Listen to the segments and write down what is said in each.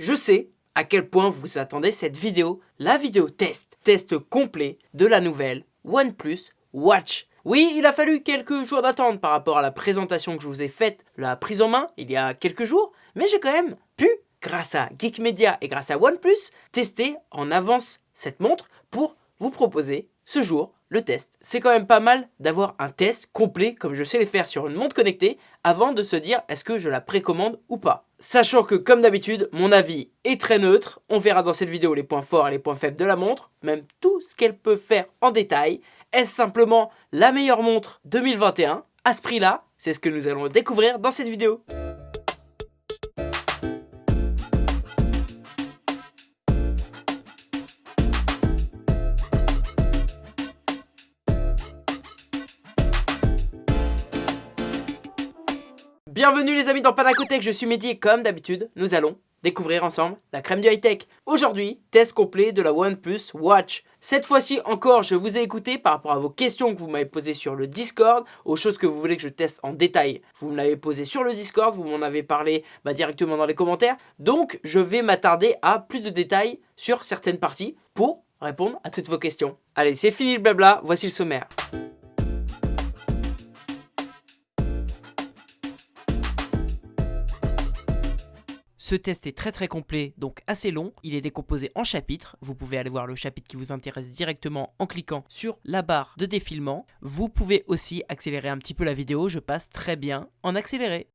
Je sais à quel point vous attendez cette vidéo, la vidéo test, test complet de la nouvelle OnePlus Watch. Oui, il a fallu quelques jours d'attente par rapport à la présentation que je vous ai faite, la prise en main, il y a quelques jours, mais j'ai quand même pu, grâce à Geek Media et grâce à OnePlus, tester en avance cette montre pour vous proposer ce jour le test. C'est quand même pas mal d'avoir un test complet comme je sais les faire sur une montre connectée avant de se dire est-ce que je la précommande ou pas. Sachant que comme d'habitude, mon avis est très neutre, on verra dans cette vidéo les points forts et les points faibles de la montre, même tout ce qu'elle peut faire en détail. Est-ce simplement la meilleure montre 2021 À ce prix-là, c'est ce que nous allons découvrir dans cette vidéo. Bienvenue les amis dans Panacotech, je suis Mehdi et comme d'habitude, nous allons découvrir ensemble la crème du high-tech. Aujourd'hui, test complet de la OnePlus Watch. Cette fois-ci encore, je vous ai écouté par rapport à vos questions que vous m'avez posées sur le Discord, aux choses que vous voulez que je teste en détail. Vous me l'avez posé sur le Discord, vous m'en avez parlé bah, directement dans les commentaires. Donc, je vais m'attarder à plus de détails sur certaines parties pour répondre à toutes vos questions. Allez, c'est fini le blabla, voici le sommaire. Ce test est très très complet, donc assez long. Il est décomposé en chapitres. Vous pouvez aller voir le chapitre qui vous intéresse directement en cliquant sur la barre de défilement. Vous pouvez aussi accélérer un petit peu la vidéo. Je passe très bien en accéléré.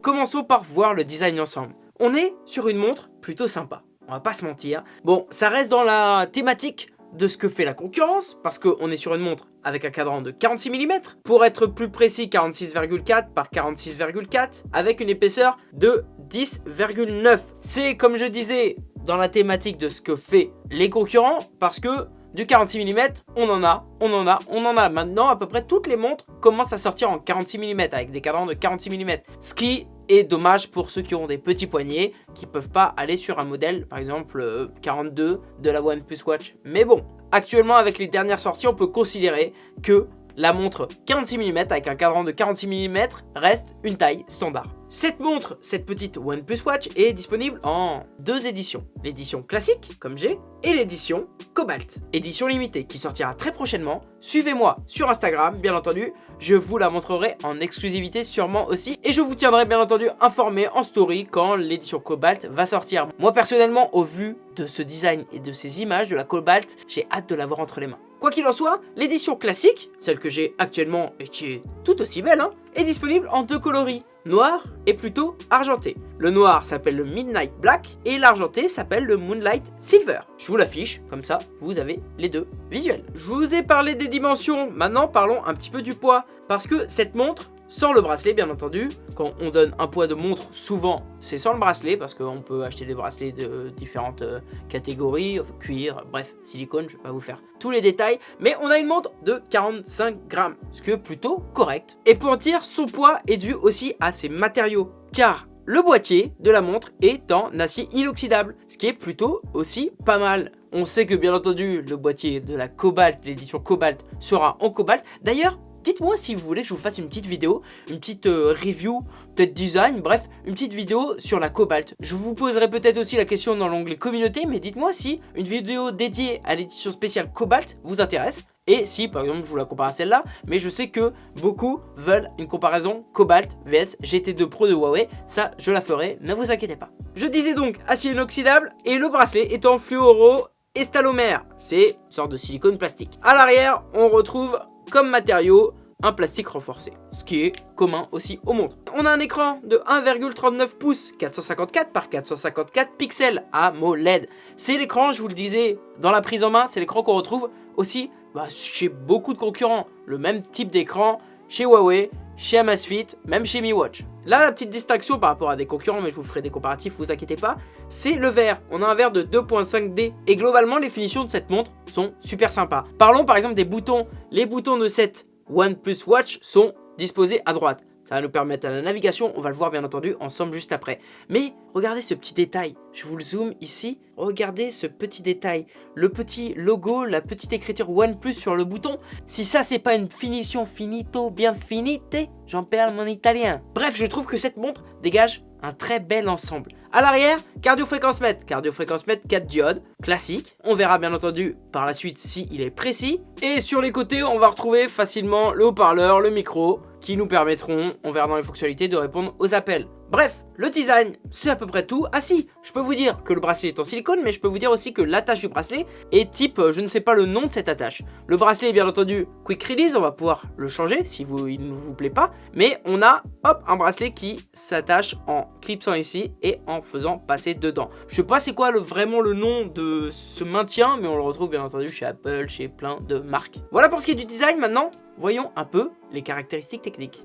Commençons par voir le design ensemble. On est sur une montre plutôt sympa. On va pas se mentir. Bon, ça reste dans la thématique de ce que fait la concurrence, parce qu'on est sur une montre avec un cadran de 46 mm, pour être plus précis 46,4 par 46,4, avec une épaisseur de 10,9. C'est comme je disais dans la thématique de ce que fait les concurrents, parce que du 46 mm, on en a, on en a, on en a. Maintenant, à peu près toutes les montres commencent à sortir en 46 mm, avec des cadrans de 46 mm. Ce qui est dommage pour ceux qui ont des petits poignets, qui peuvent pas aller sur un modèle, par exemple 42 euh, de la OnePlus Watch. Mais bon, actuellement avec les dernières sorties, on peut considérer que la montre 46 mm avec un cadran de 46 mm reste une taille standard. Cette montre, cette petite OnePlus Watch est disponible en deux éditions. L'édition classique, comme j'ai, et l'édition Cobalt, édition limitée, qui sortira très prochainement. Suivez-moi sur Instagram, bien entendu, je vous la montrerai en exclusivité sûrement aussi, et je vous tiendrai bien entendu informé en story quand l'édition Cobalt va sortir. Moi personnellement, au vu de ce design et de ces images de la Cobalt, j'ai hâte de l'avoir entre les mains. Quoi qu'il en soit, l'édition classique, celle que j'ai actuellement et qui est tout aussi belle, hein, est disponible en deux coloris, noir et plutôt argenté. Le noir s'appelle le Midnight Black et l'argenté s'appelle le Moonlight Silver. Je vous l'affiche, comme ça vous avez les deux visuels. Je vous ai parlé des dimensions, maintenant parlons un petit peu du poids. Parce que cette montre, sans le bracelet bien entendu. Quand on donne un poids de montre, souvent c'est sans le bracelet parce qu'on peut acheter des bracelets de différentes euh, catégories, cuir, bref, silicone, je vais pas vous faire tous les détails. Mais on a une montre de 45 grammes, ce qui est plutôt correct. Et pour en dire, son poids est dû aussi à ses matériaux. Car le boîtier de la montre est en acier inoxydable, ce qui est plutôt aussi pas mal. On sait que bien entendu le boîtier de la Cobalt, l'édition Cobalt, sera en cobalt. D'ailleurs, Dites-moi si vous voulez que je vous fasse une petite vidéo, une petite euh, review, peut-être design, bref, une petite vidéo sur la Cobalt. Je vous poserai peut-être aussi la question dans l'onglet communauté, mais dites-moi si une vidéo dédiée à l'édition spéciale Cobalt vous intéresse. Et si par exemple je vous la compare à celle-là, mais je sais que beaucoup veulent une comparaison Cobalt vs GT2 Pro de Huawei, ça je la ferai, ne vous inquiétez pas. Je disais donc acier inoxydable et le bracelet est en fluoro estalomère, c'est une sorte de silicone plastique. À l'arrière, on retrouve comme matériau un plastique renforcé, ce qui est commun aussi aux montres. On a un écran de 1,39 pouces 454 par 454 pixels AMOLED. C'est l'écran, je vous le disais, dans la prise en main, c'est l'écran qu'on retrouve aussi bah, chez beaucoup de concurrents. Le même type d'écran chez Huawei, chez Amazfit, même chez Mi Watch. Là, la petite distinction par rapport à des concurrents, mais je vous ferai des comparatifs, vous inquiétez pas, c'est le verre. On a un verre de 2.5D et globalement, les finitions de cette montre sont super sympas. Parlons par exemple des boutons. Les boutons de cette OnePlus Watch sont disposés à droite. ça va nous permettre à la navigation, on va le voir bien entendu ensemble juste après. Mais regardez ce petit détail, je vous le zoome ici, regardez ce petit détail, le petit logo, la petite écriture OnePlus sur le bouton. Si ça c'est pas une finition finito bien finite, j'en perds mon italien. Bref, je trouve que cette montre dégage un très bel ensemble. À l'arrière, cardio-fréquence mètre. Cardio-fréquence mètre, 4 diodes, classique. On verra bien entendu par la suite si il est précis. Et sur les côtés, on va retrouver facilement le haut-parleur, le micro, qui nous permettront, on verra dans les fonctionnalités, de répondre aux appels. Bref, le design, c'est à peu près tout. Ah si, je peux vous dire que le bracelet est en silicone, mais je peux vous dire aussi que l'attache du bracelet est type, euh, je ne sais pas le nom de cette attache. Le bracelet est bien entendu quick release, on va pouvoir le changer si il ne vous plaît pas. Mais on a, hop, un bracelet qui s'attache en clipsant ici et en faisant passer dedans. Je sais pas c'est quoi vraiment le nom de ce maintien, mais on le retrouve bien entendu chez Apple, chez plein de marques. Voilà pour ce qui est du design maintenant. Voyons un peu les caractéristiques techniques.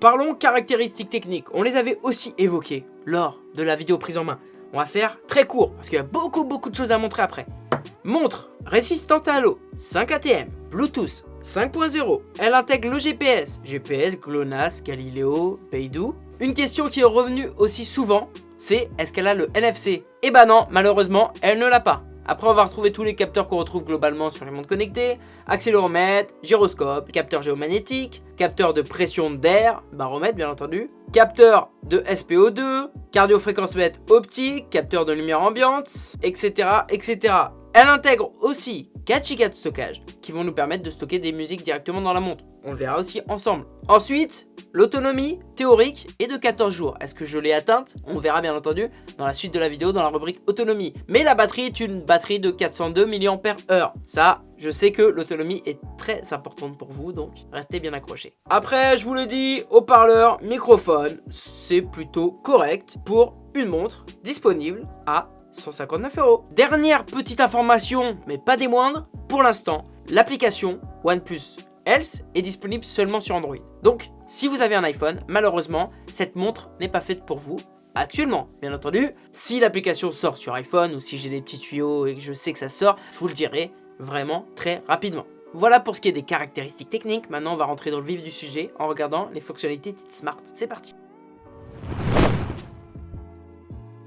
Parlons caractéristiques techniques, on les avait aussi évoquées lors de la vidéo prise en main. On va faire très court, parce qu'il y a beaucoup beaucoup de choses à montrer après. Montre résistante à l'eau, 5 ATM, Bluetooth 5.0. Elle intègre le GPS, GPS, GLONASS, Galileo, Beidou. Une question qui est revenue aussi souvent, c'est est-ce qu'elle a le NFC Eh bah non, malheureusement, elle ne l'a pas. Après, on va retrouver tous les capteurs qu'on retrouve globalement sur les montres connectées, accéléromètre, gyroscope, capteur géomagnétique, capteur de pression d'air, baromètre bien entendu, capteur de SPO2, cardiofréquence mètre optique, capteur de lumière ambiante, etc. etc. Elle intègre aussi 4 Go de stockage qui vont nous permettre de stocker des musiques directement dans la montre. On le verra aussi ensemble. Ensuite, l'autonomie théorique est de 14 jours. Est-ce que je l'ai atteinte? On verra bien entendu dans la suite de la vidéo dans la rubrique autonomie. Mais la batterie est une batterie de 402 mAh. Ça, je sais que l'autonomie est très importante pour vous, donc restez bien accrochés. Après, je vous le dis, haut-parleur, microphone, c'est plutôt correct pour une montre disponible à 159 euros. Dernière petite information, mais pas des moindres, pour l'instant, l'application OnePlus Health est disponible seulement sur Android. Donc, si vous avez un iPhone, malheureusement, cette montre n'est pas faite pour vous actuellement. Bien entendu, si l'application sort sur iPhone ou si j'ai des petits tuyaux et que je sais que ça sort, je vous le dirai vraiment très rapidement. Voilà pour ce qui est des caractéristiques techniques. Maintenant, on va rentrer dans le vif du sujet en regardant les fonctionnalités Smart. C'est parti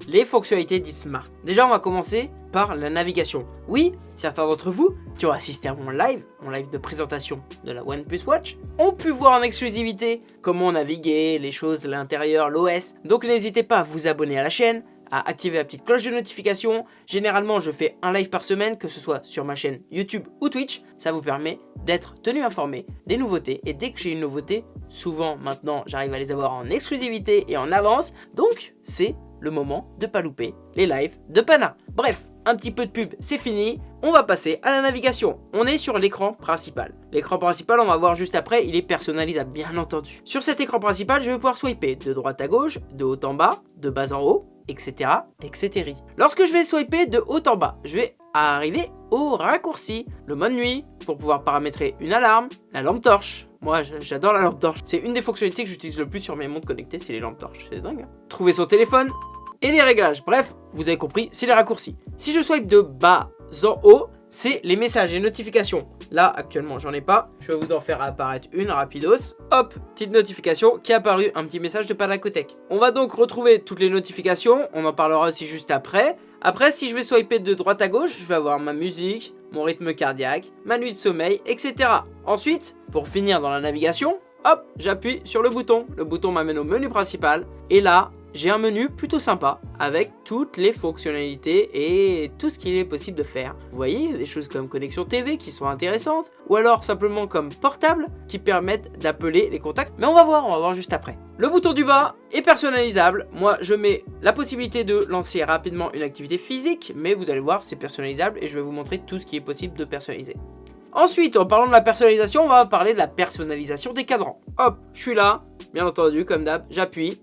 les fonctionnalités d'eSmart. Déjà, on va commencer par la navigation. Oui, certains d'entre vous qui ont assisté à mon live, mon live de présentation de la OnePlus Watch, ont pu voir en exclusivité comment naviguer, les choses de l'intérieur, l'OS. Donc n'hésitez pas à vous abonner à la chaîne, à activer la petite cloche de notification. Généralement, je fais un live par semaine, que ce soit sur ma chaîne YouTube ou Twitch. Ça vous permet d'être tenu informé des nouveautés. Et dès que j'ai une nouveauté, souvent maintenant, j'arrive à les avoir en exclusivité et en avance. Donc, c'est le moment de pas louper les lives de Pana. Bref, un petit peu de pub, c'est fini. On va passer à la navigation. On est sur l'écran principal. L'écran principal, on va voir juste après, il est personnalisable, bien entendu. Sur cet écran principal, je vais pouvoir swiper de droite à gauche, de haut en bas, de bas en haut, etc. etc. Lorsque je vais swiper de haut en bas, je vais arriver au raccourci, le mode nuit, pour pouvoir paramétrer une alarme, la lampe torche. Moi, j'adore la lampe torche. C'est une des fonctionnalités que j'utilise le plus sur mes montres connectées, c'est les lampes torches. C'est dingue. Hein. Trouver son téléphone et les réglages. Bref, vous avez compris, c'est les raccourcis. Si je swipe de bas en haut, c'est les messages et notifications. Là, actuellement, j'en ai pas. Je vais vous en faire apparaître une rapidos. Hop, petite notification qui a apparu, un petit message de Panacotech. On va donc retrouver toutes les notifications. On en parlera aussi juste après. Après, si je vais swiper de droite à gauche, je vais avoir ma musique, mon rythme cardiaque, ma nuit de sommeil, etc. Ensuite, pour finir dans la navigation, hop, j'appuie sur le bouton. Le bouton m'amène au menu principal. Et là, j'ai un menu plutôt sympa avec toutes les fonctionnalités et tout ce qu'il est possible de faire. Vous voyez, des choses comme connexion TV qui sont intéressantes ou alors simplement comme portable qui permettent d'appeler les contacts. Mais on va voir, on va voir juste après. Le bouton du bas est personnalisable. Moi, je mets la possibilité de lancer rapidement une activité physique, mais vous allez voir, c'est personnalisable et je vais vous montrer tout ce qui est possible de personnaliser. Ensuite, en parlant de la personnalisation, on va parler de la personnalisation des cadrans. Hop, je suis là, bien entendu, comme d'hab, j'appuie,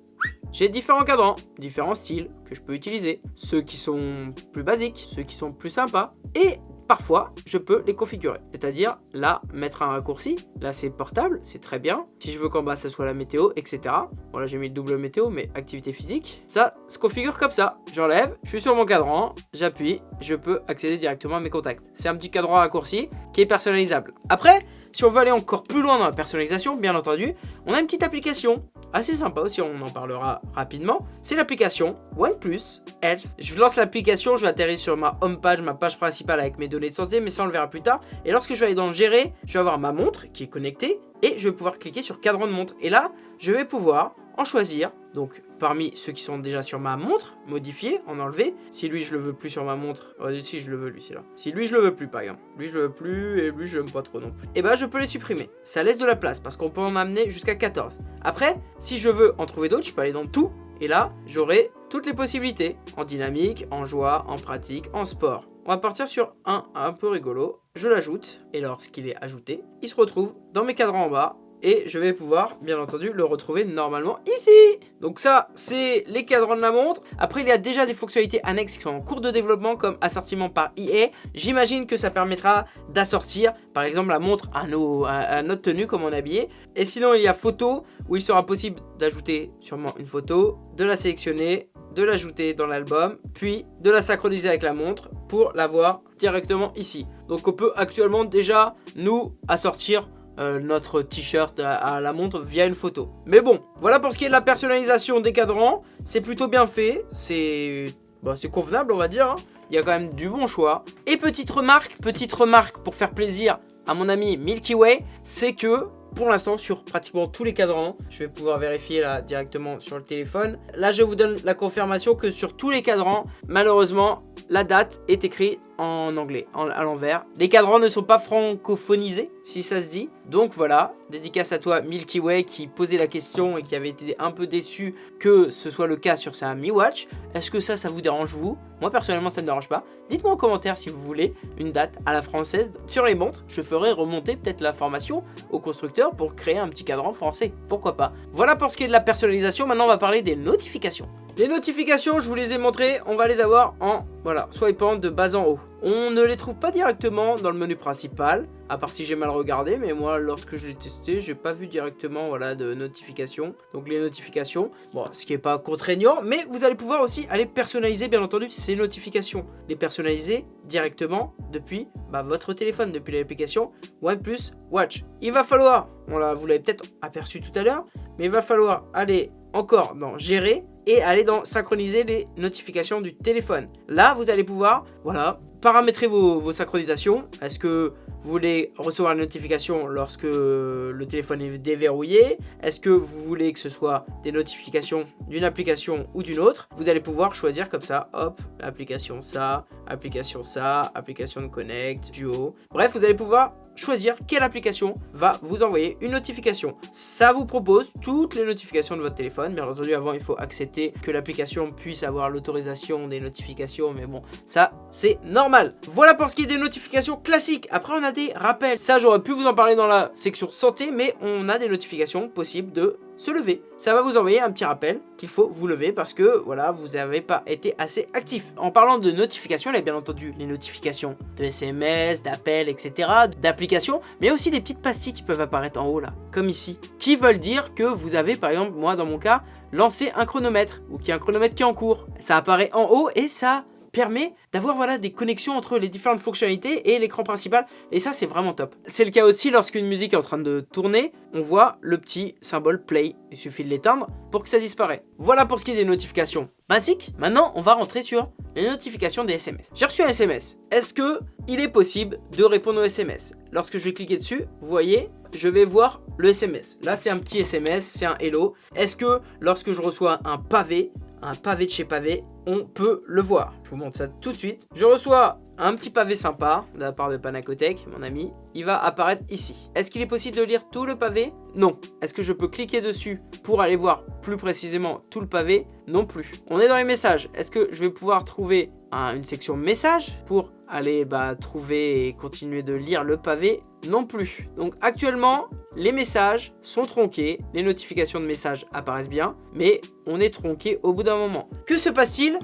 j'ai différents cadrans, différents styles que je peux utiliser. Ceux qui sont plus basiques, ceux qui sont plus sympas. Et parfois, je peux les configurer. C'est-à-dire, là, mettre un raccourci. Là, c'est portable, c'est très bien. Si je veux qu'en bas, ce soit la météo, etc. Voilà, j'ai mis le double météo, mais activité physique. Ça se configure comme ça. J'enlève, je suis sur mon cadran, j'appuie, je peux accéder directement à mes contacts. C'est un petit cadran raccourci qui est personnalisable. Après, Si on veut aller encore plus loin dans la personnalisation, bien entendu, on a une petite application assez sympa aussi, on en parlera rapidement. C'est l'application OnePlus Health. Je lance l'application, je vais atterrir sur ma home page, ma page principale avec mes données de santé, mais ça on le verra plus tard. Et lorsque je vais aller dans gérer, je vais avoir ma montre qui est connectée et je vais pouvoir cliquer sur cadran de montre. Et là, je vais pouvoir en choisir. Donc parmi ceux qui sont déjà sur ma montre, modifier, en enlever. Si lui je le veux plus sur ma montre, oh, si je le veux lui c'est là. Si lui je le veux plus par exemple, lui je le veux plus et lui je l'aime pas trop non plus. Et eh bah ben, je peux les supprimer. Ça laisse de la place parce qu'on peut en amener jusqu'à 14. Après, si je veux en trouver d'autres, je peux aller dans tout. Et là, j'aurai toutes les possibilités. En dynamique, en joie, en pratique, en sport. On va partir sur un un peu rigolo. Je l'ajoute et lorsqu'il est ajouté, il se retrouve dans mes cadrans en bas et je vais pouvoir, bien entendu, le retrouver normalement ici. Donc ça, c'est les cadrans de la montre. Après, il y a déjà des fonctionnalités annexes qui sont en cours de développement, comme assortiment par IA. J'imagine que ça permettra d'assortir, par exemple, la montre à, nos, à, notre tenue, comme on est habillé. Et sinon, il y a photo, où il sera possible d'ajouter sûrement une photo, de la sélectionner, de l'ajouter dans l'album, puis de la synchroniser avec la montre pour l'avoir directement ici. Donc on peut actuellement déjà nous assortir euh, notre t-shirt à, la montre via une photo. Mais bon, voilà pour ce qui est de la personnalisation des cadrans. C'est plutôt bien fait, c'est bah, convenable on va dire. Hein. Il y a quand même du bon choix. Et petite remarque, petite remarque pour faire plaisir à mon ami Milky Way, c'est que pour l'instant sur pratiquement tous les cadrans. Je vais pouvoir vérifier là directement sur le téléphone. Là, je vous donne la confirmation que sur tous les cadrans, malheureusement, la date est écrite en anglais, à l'envers. Les cadrans ne sont pas francophonisés, si ça se dit. Donc voilà, dédicace à toi Milky Way qui posait la question et qui avait été un peu déçu que ce soit le cas sur sa Mi Watch. Est-ce que ça, ça vous dérange vous? Moi personnellement, ça ne me dérange pas. Dites-moi en commentaire si vous voulez une date à la française sur les montres. Je ferai remonter peut-être l'information au constructeur pour créer un petit cadran français. Pourquoi pas? Voilà pour ce qui est de la personnalisation. Maintenant, on va parler des notifications. Les notifications, je vous les ai montrées, on va les avoir en, voilà, swipant de bas en haut. On ne les trouve pas directement dans le menu principal, à part si j'ai mal regardé, mais moi, lorsque je l'ai testé, j'ai pas vu directement, voilà, de notifications. Donc les notifications, ce qui est pas contraignant, mais vous allez pouvoir aussi aller personnaliser, bien entendu, ces notifications. Les personnaliser directement depuis bah, votre téléphone, depuis l'application OnePlus Watch. Il va falloir, vous l'avez peut-être aperçu tout à l'heure, mais il va falloir aller encore dans gérer et aller dans synchroniser les notifications du téléphone. Là, vous allez pouvoir, voilà, paramétrer vos, synchronisations. Est-ce que vous voulez recevoir une notification lorsque le téléphone est déverrouillé? Est-ce que vous voulez que ce soit des notifications d'une application ou d'une autre? Vous allez pouvoir choisir comme ça, hop, application ça, application ça, application de Connect, Duo. Bref, vous allez pouvoir choisir quelle application va vous envoyer une notification. Ça vous propose toutes les notifications de votre téléphone. Bien entendu, avant, il faut accepter que l'application puisse avoir l'autorisation des notifications. Mais bon, ça, c'est normal. Voilà pour ce qui est des notifications classiques. Après, on a des rappels. Ça, j'aurais pu vous en parler dans la section santé, mais on a des notifications possibles de se lever. Ça va vous envoyer un petit rappel qu'il faut vous lever parce que voilà, vous n'avez pas été assez actif. En parlant de notifications, il y a bien entendu les notifications de SMS, d'appels, etc., d'applications, mais aussi des petites pastilles qui peuvent apparaître en haut là, comme ici, qui veulent dire que vous avez par exemple, moi dans mon cas, lancé un chronomètre ou qu'il y a un chronomètre qui est en cours. Ça apparaît en haut et ça permet d'avoir voilà, des connexions entre les différentes fonctionnalités et l'écran principal. Et ça, c'est vraiment top. C'est le cas aussi lorsqu'une musique est en train de tourner. On voit le petit symbole play. Il suffit de l'éteindre pour que ça disparaisse. Voilà pour ce qui est des notifications basiques. Maintenant, on va rentrer sur les notifications des SMS. J'ai reçu un SMS. Est-ce que il est possible de répondre aux SMS Lorsque je vais cliquer dessus, vous voyez, je vais voir le SMS. Là, c'est un petit SMS, c'est un hello. Est-ce que lorsque je reçois un pavé, un pavé de chez pavé, on peut le voir. Je vous montre ça tout de suite. Je reçois un petit pavé sympa de la part de Panacotech, mon ami. Il va apparaître ici. Est-ce qu'il est possible de lire tout le pavé? Non. Est-ce que je peux cliquer dessus pour aller voir plus précisément tout le pavé? Non plus. On est dans les messages. Est-ce que je vais pouvoir trouver une section messages pour aller bah, trouver et continuer de lire le pavé? Non plus. Donc actuellement, les messages sont tronqués, les notifications de messages apparaissent bien, mais on est tronqué au bout d'un moment. Que se passe-t-il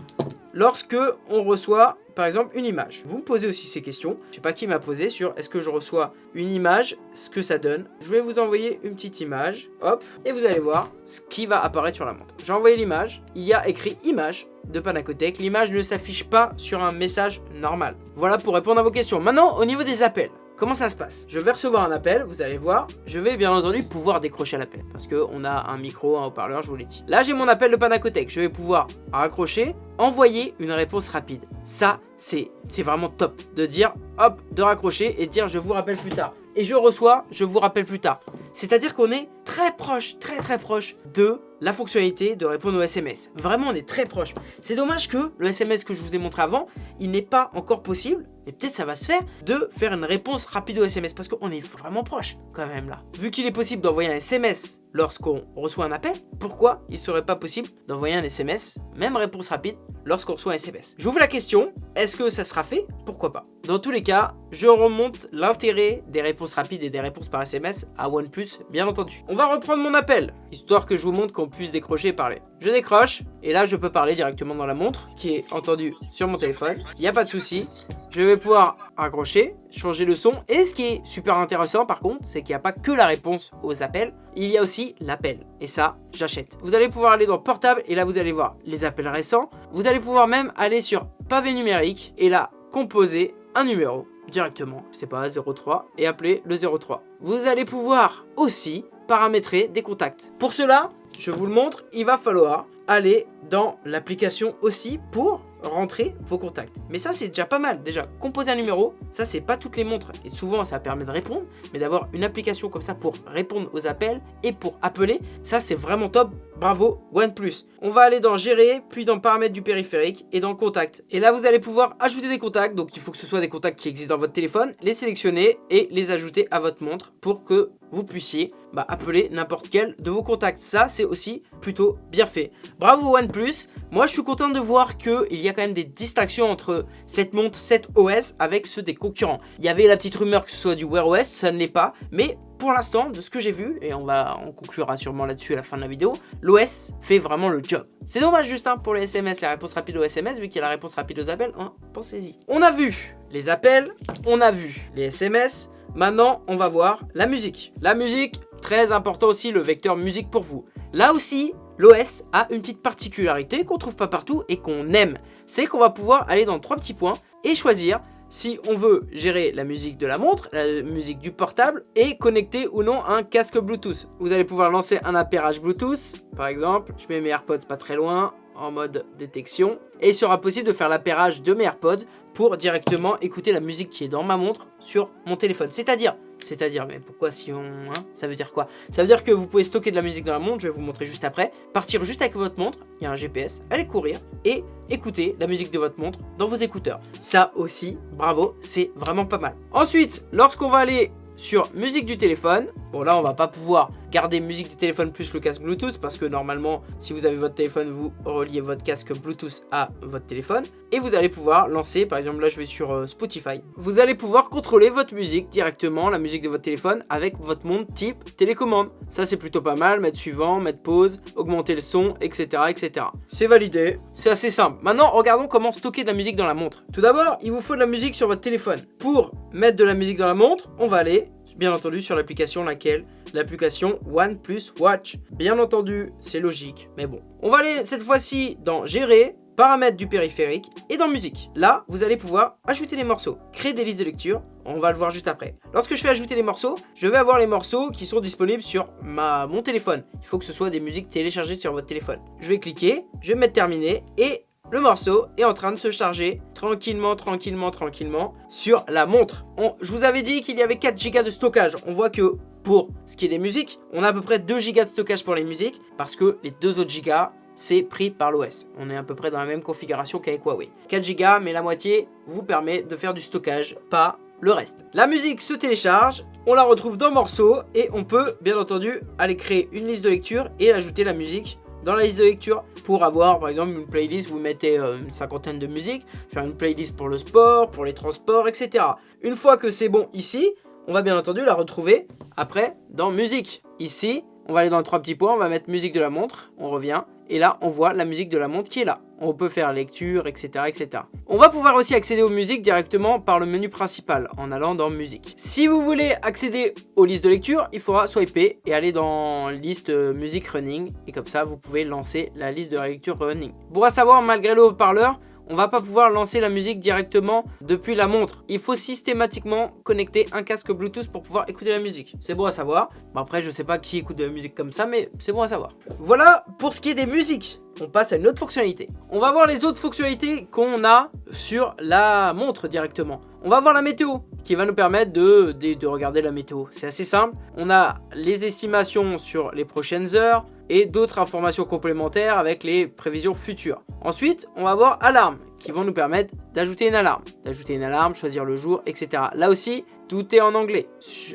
lorsque on reçoit par exemple une image. Vous me posez aussi ces questions. Je sais pas qui m'a posé sur est-ce que je reçois une image, ce que ça donne. Je vais vous envoyer une petite image, hop, et vous allez voir ce qui va apparaître sur la montre. J'ai envoyé l'image, il y a écrit image de Panacotech. L'image ne s'affiche pas sur un message normal. Voilà pour répondre à vos questions. Maintenant, au niveau des appels. Comment ça se passe? Je vais recevoir un appel, vous allez voir. Je vais bien entendu pouvoir décrocher l'appel parce qu'on a un micro, un haut-parleur, je vous l'ai dit. Là, j'ai mon appel de Panacotech. Je vais pouvoir raccrocher, envoyer une réponse rapide. Ça, c'est vraiment top de dire hop, de raccrocher et de dire je vous rappelle plus tard. Et je reçois, je vous rappelle plus tard. C'est-à-dire qu'on est très proche, très très proche de la fonctionnalité de répondre aux SMS. Vraiment, on est très proche. C'est dommage que le SMS que je vous ai montré avant, il n'est pas encore possible, et peut-être ça va se faire, de faire une réponse rapide au SMS, parce qu'on est vraiment proche quand même là. Vu qu'il est possible d'envoyer un SMS lorsqu'on reçoit un appel, pourquoi il serait pas possible d'envoyer un SMS, même réponse rapide, lorsqu'on reçoit un SMS J'ouvre la question, est-ce que ça sera fait? Pourquoi pas? Dans tous les cas, je remonte l'intérêt des réponses rapides et des réponses par SMS à OnePlus, bien entendu. On va reprendre mon appel, histoire que je vous montre qu'on puisse décrocher et parler. Je décroche, et là je peux parler directement dans la montre, qui est entendue sur mon téléphone, il n'y a pas de souci. Je vais pouvoir raccrocher, changer le son, et ce qui est super intéressant par contre, c'est qu'il n'y a pas que la réponse aux appels, il y a aussi l'appel. Et ça, j'achète. Vous allez pouvoir aller dans portable, et là vous allez voir les appels récents. Vous allez pouvoir même aller sur pavé numérique, et là, composer un numéro directement, je sais pas, 03, et appeler le 03. Vous allez pouvoir aussi paramétrer des contacts. Pour cela, je vous le montre, il va falloir aller dans l'application aussi pour rentrer vos contacts. Mais ça, c'est déjà pas mal. Déjà, composer un numéro, ça, c'est pas toutes les montres. Et souvent, ça permet de répondre. Mais d'avoir une application comme ça pour répondre aux appels et pour appeler, ça, c'est vraiment top. Bravo, OnePlus. On va aller dans Gérer, puis dans Paramètres du périphérique et dans Contact. Et là, vous allez pouvoir ajouter des contacts. Donc, il faut que ce soit des contacts qui existent dans votre téléphone, les sélectionner et les ajouter à votre montre pour que vous puissiez bah, appeler n'importe quel de vos contacts. Ça, c'est aussi plutôt bien fait. Bravo OnePlus. Moi, je suis content de voir qu'il y a quand même des distractions entre cette montre, cette OS avec ceux des concurrents. Il y avait la petite rumeur que ce soit du Wear OS, ça ne l'est pas. Mais pour l'instant, de ce que j'ai vu, et on va on conclura sûrement là-dessus à la fin de la vidéo, l'OS fait vraiment le job. C'est dommage juste pour les SMS, la réponse rapide aux SMS, vu qu'il y a la réponse rapide aux appels, hein, pensez-y. On a vu les appels, on a vu les SMS, Maintenant, on va voir la musique. La musique, très important aussi, le vecteur musique pour vous. Là aussi, l'OS a une petite particularité qu'on trouve pas partout et qu'on aime. C'est qu'on va pouvoir aller dans trois petits points et choisir si on veut gérer la musique de la montre, la musique du portable et connecter ou non un casque Bluetooth. Vous allez pouvoir lancer un appairage Bluetooth, par exemple. Je mets mes AirPods pas très loin en mode détection. Et il sera possible de faire l'appairage de mes AirPods pour directement écouter la musique qui est dans ma montre sur mon téléphone. C'est-à-dire, c'est-à-dire, mais pourquoi si on... Hein, ça veut dire quoi? Ça veut dire que vous pouvez stocker de la musique dans la montre, je vais vous montrer juste après, partir juste avec votre montre, il y a un GPS, aller courir et écouter la musique de votre montre dans vos écouteurs. Ça aussi, bravo, c'est vraiment pas mal. Ensuite, lorsqu'on va aller sur musique du téléphone. Bon là on va pas pouvoir garder musique du téléphone plus le casque Bluetooth parce que normalement si vous avez votre téléphone vous reliez votre casque Bluetooth à votre téléphone et vous allez pouvoir lancer par exemple là je vais sur euh, Spotify. Vous allez pouvoir contrôler votre musique directement, la musique de votre téléphone avec votre montre type télécommande. Ça c'est plutôt pas mal, mettre suivant, mettre pause, augmenter le son, etc. etc. C'est validé, c'est assez simple. Maintenant regardons comment stocker de la musique dans la montre. Tout d'abord il vous faut de la musique sur votre téléphone. Pour mettre de la musique dans la montre, on va aller bien entendu sur l'application laquelle? L'application OnePlus Watch. Bien entendu, c'est logique, mais bon. On va aller cette fois-ci dans Gérer, paramètres du périphérique et dans musique. Là, vous allez pouvoir ajouter des morceaux, créer des listes de lecture, on va le voir juste après. Lorsque je fais ajouter les morceaux, je vais avoir les morceaux qui sont disponibles sur ma, mon téléphone. Il faut que ce soit des musiques téléchargées sur votre téléphone. Je vais cliquer, je vais mettre terminé et le morceau est en train de se charger tranquillement, tranquillement, tranquillement sur la montre. je vous avais dit qu'il y avait 4 Go de stockage. On voit que pour ce qui est des musiques, on a à peu près 2 Go de stockage pour les musiques parce que les deux autres gigas, c'est pris par l'OS. On est à peu près dans la même configuration qu'avec Huawei. 4 Go, mais la moitié vous permet de faire du stockage, pas le reste. La musique se télécharge, on la retrouve dans morceaux et on peut bien entendu aller créer une liste de lecture et ajouter la musique dans la liste de lecture pour avoir par exemple une playlist, vous mettez euh, une cinquantaine de musiques, faire une playlist pour le sport, pour les transports, etc. Une fois que c'est bon ici, on va bien entendu la retrouver après dans musique. Ici, on va aller dans le trois petits points, on va mettre musique de la montre, on revient, et là on voit la musique de la montre qui est là. On peut faire lecture, etc. etc. On va pouvoir aussi accéder aux musiques directement par le menu principal en allant dans musique. Si vous voulez accéder aux listes de lecture, il faudra swiper et aller dans liste euh, musique running et comme ça vous pouvez lancer la liste de lecture running. Pour savoir malgré le haut-parleur, on va pas pouvoir lancer la musique directement depuis la montre. Il faut systématiquement connecter un casque Bluetooth pour pouvoir écouter la musique. C'est bon à savoir. Bon après, je sais pas qui écoute de la musique comme ça, mais c'est bon à savoir. Voilà pour ce qui est des musiques on passe à une autre fonctionnalité. On va voir les autres fonctionnalités qu'on a sur la montre directement. On va voir la météo qui va nous permettre de, de, regarder la météo. C'est assez simple. On a les estimations sur les prochaines heures et d'autres informations complémentaires avec les prévisions futures. Ensuite, on va voir alarme qui vont nous permettre d'ajouter une alarme. D'ajouter une alarme, choisir le jour, etc. Là aussi, tout est en anglais.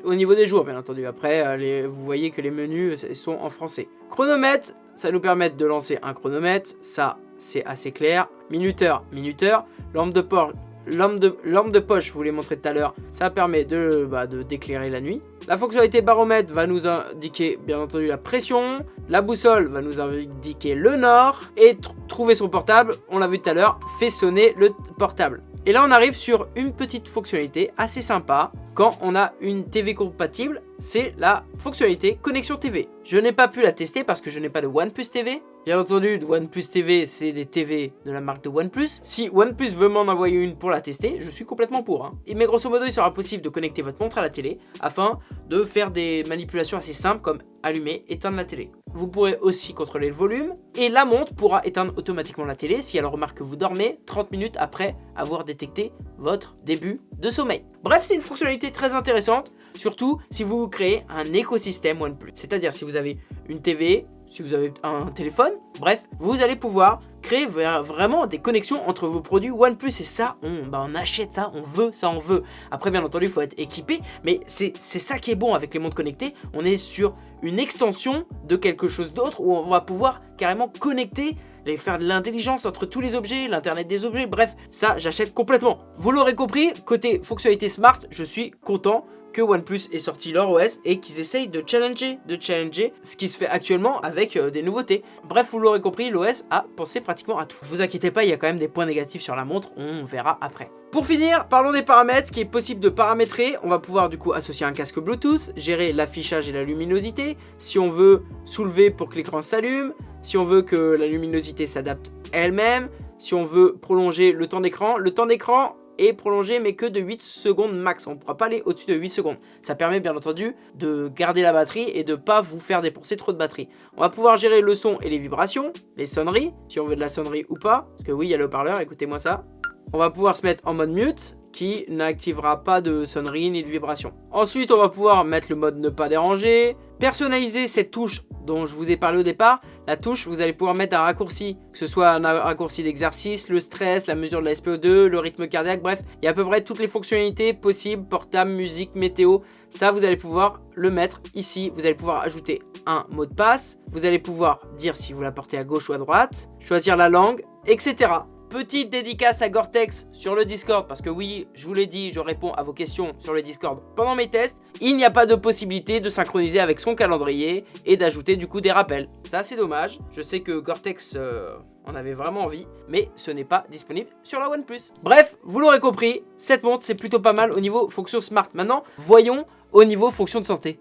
Au niveau des jours, bien entendu. Après, euh, vous voyez que les menus sont en français. Chronomètre, ça nous permet de lancer un chronomètre, ça c'est assez clair. Minuteur, minuteur. Lampe de poche, lampe de, poche, je vous l'ai montré tout à l'heure, ça permet de bah, d'éclairer la nuit. La fonctionnalité baromètre va nous indiquer bien entendu la pression. La boussole va nous indiquer le nord. Et trouver son portable, on l'a vu tout à l'heure, fait sonner le portable. Et là, on arrive sur une petite fonctionnalité assez sympa. Quand on a une TV compatible, c'est la fonctionnalité connexion TV. Je n'ai pas pu la tester parce que je n'ai pas de OnePlus TV. Bien entendu, OnePlus TV, c'est des TV de la marque de OnePlus. Si OnePlus veut m'en envoyer une pour la tester, je suis complètement pour. Hein. Mais grosso modo, il sera possible de connecter votre montre à la télé afin de faire des manipulations assez simples comme allumer, éteindre la télé. Vous pourrez aussi contrôler le volume et la montre pourra éteindre automatiquement la télé si elle remarque que vous dormez 30 minutes après avoir détecté votre début de sommeil. Bref, c'est une fonctionnalité très intéressante, surtout si vous créez un écosystème OnePlus. C'est-à-dire si vous avez une TV, si vous avez un téléphone, bref, vous allez pouvoir créer vraiment des connexions entre vos produits OnePlus et ça, on, bah, on achète ça, on veut, ça on veut. Après bien entendu il faut être équipé, mais c'est ça qui est bon avec les montres connectées, on est sur une extension de quelque chose d'autre où on va pouvoir carrément connecter et faire de l'intelligence entre tous les objets, l'internet des objets, bref, ça j'achète complètement. Vous l'aurez compris, côté fonctionnalité smart, je suis content que OnePlus ait sorti leur OS et qu'ils essayent de challenger, de challenger ce qui se fait actuellement avec euh, des nouveautés. Bref, vous l'aurez compris, l'OS a pensé pratiquement à tout. Vous inquiétez pas, il y a quand même des points négatifs sur la montre, on verra après. Pour finir, parlons des paramètres, ce qui est possible de paramétrer. On va pouvoir du coup associer un casque Bluetooth, gérer l'affichage et la luminosité. Si on veut soulever pour que l'écran s'allume, si on veut que la luminosité s'adapte elle-même, si on veut prolonger le temps d'écran. Le temps d'écran, est prolongé mais que de 8 secondes max. On ne pourra pas aller au-dessus de 8 secondes. Ça permet bien entendu de garder la batterie et de pas vous faire dépenser trop de batterie. On va pouvoir gérer le son et les vibrations, les sonneries, si on veut de la sonnerie ou pas. Parce que oui, il y a le haut-parleur, écoutez-moi ça. On va pouvoir se mettre en mode mute qui n'activera pas de sonnerie ni de vibration. Ensuite, on va pouvoir mettre le mode ne pas déranger, personnaliser cette touche dont je vous ai parlé au départ. La touche, vous allez pouvoir mettre un raccourci, que ce soit un raccourci d'exercice, le stress, la mesure de la SPO2, le rythme cardiaque, bref, il y a à peu près toutes les fonctionnalités possibles, portable, musique, météo. Ça, vous allez pouvoir le mettre ici. Vous allez pouvoir ajouter un mot de passe. Vous allez pouvoir dire si vous la portez à gauche ou à droite, choisir la langue, etc. Petite dédicace à Gore-Tex sur le Discord, parce que oui, je vous l'ai dit, je réponds à vos questions sur le Discord pendant mes tests. Il n'y a pas de possibilité de synchroniser avec son calendrier et d'ajouter du coup des rappels. Ça, c'est dommage. Je sais que Gore-Tex euh, en avait vraiment envie, mais ce n'est pas disponible sur la OnePlus. Bref, vous l'aurez compris, cette montre, c'est plutôt pas mal au niveau fonction smart. Maintenant, voyons au niveau fonction de santé.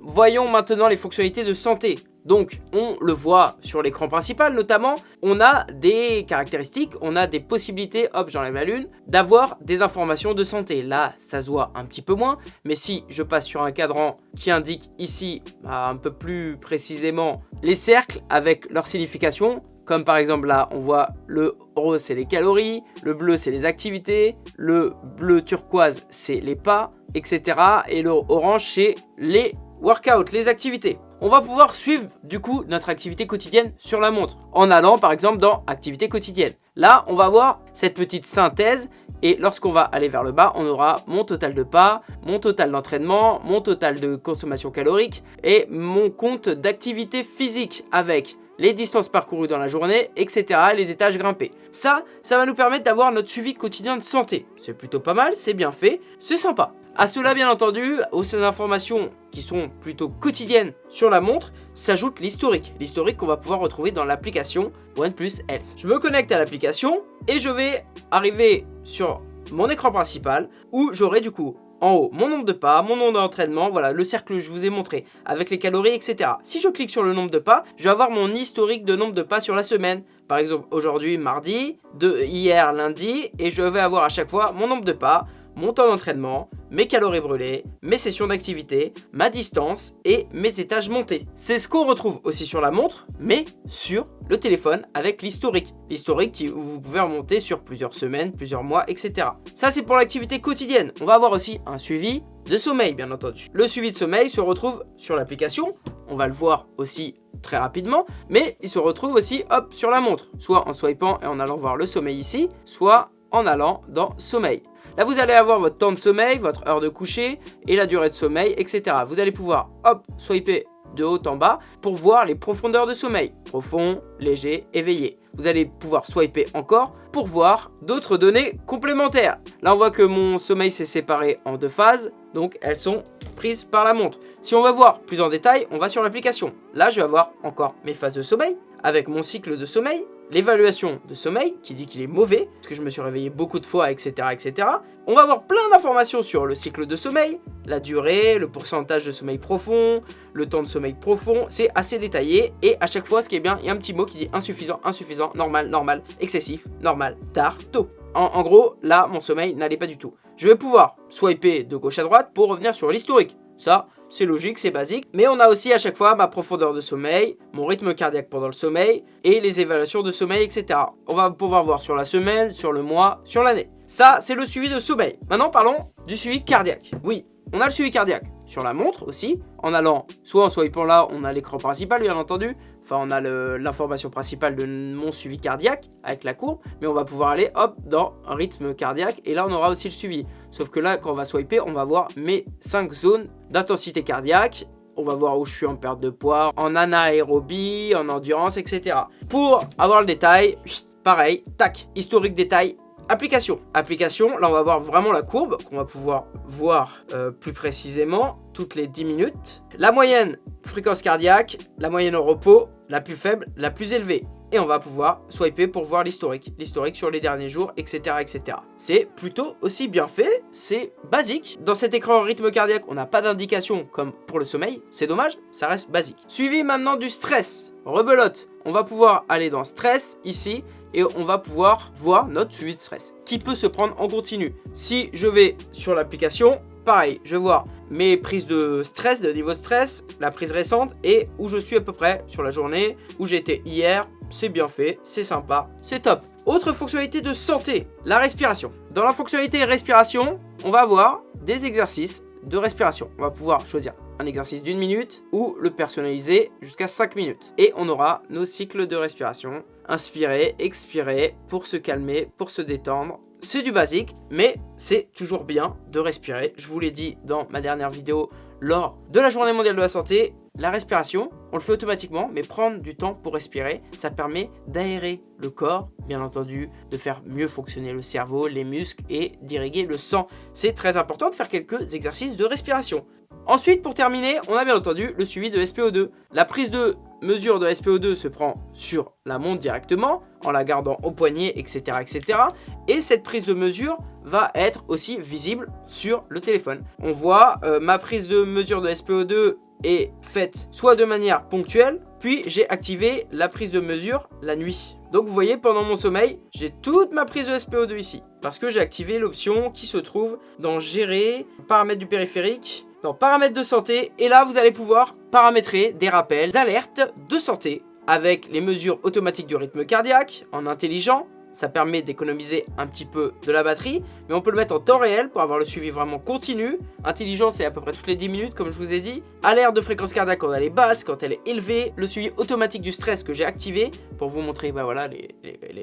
Voyons maintenant les fonctionnalités de santé. Donc, on le voit sur l'écran principal notamment, on a des caractéristiques, on a des possibilités, hop, j'enlève la lune, d'avoir des informations de santé. Là, ça se voit un petit peu moins, mais si je passe sur un cadran qui indique ici, bah, un peu plus précisément, les cercles avec leur signification, comme par exemple là, on voit le rose, c'est les calories, le bleu, c'est les activités, le bleu turquoise, c'est les pas, etc. Et le orange, c'est les workouts, les activités on va pouvoir suivre du coup notre activité quotidienne sur la montre en allant par exemple dans activité quotidienne. Là, on va voir cette petite synthèse et lorsqu'on va aller vers le bas, on aura mon total de pas, mon total d'entraînement, mon total de consommation calorique et mon compte d'activité physique avec les distances parcourues dans la journée, etc. les étages grimpés. Ça, ça va nous permettre d'avoir notre suivi quotidien de santé. C'est plutôt pas mal, c'est bien fait, c'est sympa. À cela, bien entendu, aux informations qui sont plutôt quotidiennes sur la montre, s'ajoute l'historique. L'historique qu'on va pouvoir retrouver dans l'application OnePlus Health. Je me connecte à l'application et je vais arriver sur mon écran principal où j'aurai du coup en haut mon nombre de pas, mon nombre d'entraînement, voilà le cercle que je vous ai montré avec les calories, etc. Si je clique sur le nombre de pas, je vais avoir mon historique de nombre de pas sur la semaine. Par exemple, aujourd'hui, mardi, de hier, lundi, et je vais avoir à chaque fois mon nombre de pas, mon temps d'entraînement, mes calories brûlées, mes sessions d'activité, ma distance et mes étages montés. C'est ce qu'on retrouve aussi sur la montre, mais sur le téléphone avec l'historique. L'historique qui vous pouvez remonter sur plusieurs semaines, plusieurs mois, etc. Ça c'est pour l'activité quotidienne. On va avoir aussi un suivi de sommeil bien entendu. Le suivi de sommeil se retrouve sur l'application, on va le voir aussi très rapidement, mais il se retrouve aussi sur la montre, soit en swipant et en allant voir le sommeil ici, soit en allant dans sommeil. Là, vous allez avoir votre temps de sommeil, votre heure de coucher et la durée de sommeil, etc. Vous allez pouvoir, hop, swiper de haut en bas pour voir les profondeurs de sommeil. Profond, léger, éveillé. Vous allez pouvoir swiper encore pour voir d'autres données complémentaires. Là, on voit que mon sommeil s'est séparé en deux phases, donc elles sont prises par la montre. Si on va voir plus en détail, on va sur l'application. Là, je vais avoir encore mes phases de sommeil avec mon cycle de sommeil, l'évaluation de sommeil, qui dit qu'il est mauvais, parce que je me suis réveillé beaucoup de fois, etc. etc. On va avoir plein d'informations sur le cycle de sommeil, la durée, le pourcentage de sommeil profond, le temps de sommeil profond, c'est assez détaillé, et à chaque fois, ce qui est bien, il y a un petit mot qui dit insuffisant, insuffisant, normal, normal, excessif, normal, tard, tôt. En, en gros, là, mon sommeil n'allait pas du tout. Je vais pouvoir swiper de gauche à droite pour revenir sur l'historique. Ça, c'est logique, c'est basique. Mais on a aussi à chaque fois ma profondeur de sommeil, mon rythme cardiaque pendant le sommeil et les évaluations de sommeil, etc. On va pouvoir voir sur la semaine, sur le mois, sur l'année. Ça, c'est le suivi de sommeil. Maintenant, parlons du suivi cardiaque. Oui, on a le suivi cardiaque sur la montre aussi, en allant soit en swipant là, on a l'écran principal bien entendu, enfin on a l'information principale de mon suivi cardiaque avec la courbe, mais on va pouvoir aller hop dans rythme cardiaque et là on aura aussi le suivi. Sauf que là quand on va swiper, on va voir mes 5 zones d'intensité cardiaque on va voir où je suis en perte de poids, en anaérobie, en endurance, etc. Pour avoir le détail, pareil, tac, historique détail, Application. Application, là on va voir vraiment la courbe qu'on va pouvoir voir euh, plus précisément toutes les 10 minutes. La moyenne fréquence cardiaque, la moyenne au repos, la plus faible, la plus élevée. Et on va pouvoir swiper pour voir l'historique, l'historique sur les derniers jours, etc. etc. C'est plutôt aussi bien fait, c'est basique. Dans cet écran rythme cardiaque, on n'a pas d'indication comme pour le sommeil, c'est dommage, ça reste basique. Suivi maintenant du stress, rebelote. On va pouvoir aller dans stress, ici, et on va pouvoir voir notre suivi de stress qui peut se prendre en continu. Si je vais sur l'application, pareil, je vais voir mes prises de stress, de niveau stress, la prise récente et où je suis à peu près sur la journée, où j'étais hier, c'est bien fait, c'est sympa, c'est top. Autre fonctionnalité de santé, la respiration. Dans la fonctionnalité respiration, on va avoir des exercices de respiration. On va pouvoir choisir un exercice d'une minute ou le personnaliser jusqu'à 5 minutes. Et on aura nos cycles de respiration. Inspirer, expirer, pour se calmer, pour se détendre. C'est du basique, mais c'est toujours bien de respirer. Je vous l'ai dit dans ma dernière vidéo lors de la journée mondiale de la santé, la respiration, on le fait automatiquement, mais prendre du temps pour respirer, ça permet d'aérer le corps, bien entendu, de faire mieux fonctionner le cerveau, les muscles et d'irriguer le sang. C'est très important de faire quelques exercices de respiration. Ensuite, pour terminer, on a bien entendu le suivi de SPO2. La prise de mesure de SPO2 se prend sur la montre directement, en la gardant au poignet, etc. etc. Et cette prise de mesure va être aussi visible sur le téléphone. On voit euh, ma prise de mesure de SPO2 est faite soit de manière ponctuelle, puis j'ai activé la prise de mesure la nuit. Donc vous voyez, pendant mon sommeil, j'ai toute ma prise de SPO2 ici. Parce que j'ai activé l'option qui se trouve dans Gérer, paramètres du périphérique, dans paramètres de santé et là vous allez pouvoir paramétrer des rappels, alertes de santé avec les mesures automatiques du rythme cardiaque en intelligent ça permet d'économiser un petit peu de la batterie, mais on peut le mettre en temps réel pour avoir le suivi vraiment continu. Intelligent, c'est à peu près toutes les 10 minutes, comme je vous ai dit. Alerte de fréquence cardiaque quand elle est basse, quand elle est élevée. Le suivi automatique du stress que j'ai activé pour vous montrer bah voilà,